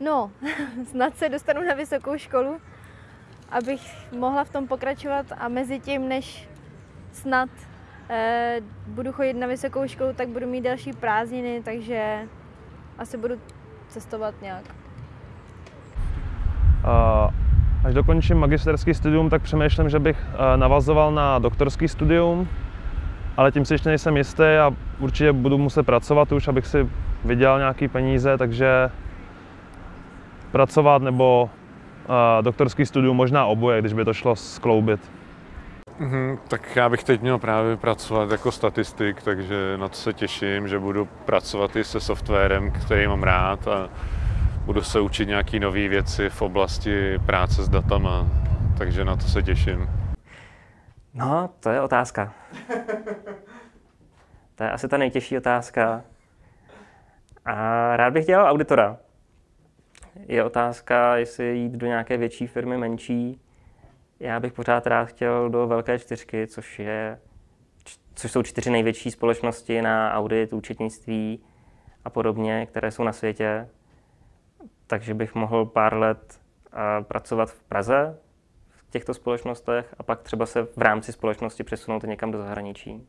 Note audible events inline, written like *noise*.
No, *laughs* snad se dostanu na vysokou školu, abych mohla v tom pokračovat a mezi tím, než snad eh, budu chodit na vysokou školu, tak budu mít další prázdniny, takže asi budu cestovat nějak. A až dokončím magisterský studium, tak přemýšlím, že bych eh, navazoval na doktorský studium, ale tím si ještě nejsem jistý a určitě budu muset pracovat už, abych si vydělal nějaký peníze, takže pracovat nebo uh, doktorský studium, možná oboje, když by to šlo skloubit. Mhm, tak já bych teď měl právě pracovat jako statistik, takže na to se těším, že budu pracovat i se softwarem, který mám rád a budu se učit nějaké nové věci v oblasti práce s datama, takže na to se těším. No, to je otázka. To je asi ta nejtěžší otázka. A rád bych dělal auditora. Je otázka, jestli jít do nějaké větší firmy, menší. Já bych pořád rád chtěl do velké čtyřky, což, je, což jsou čtyři největší společnosti na audit, účetnictví a podobně, které jsou na světě. Takže bych mohl pár let pracovat v Praze v těchto společnostech a pak třeba se v rámci společnosti přesunout někam do zahraničí.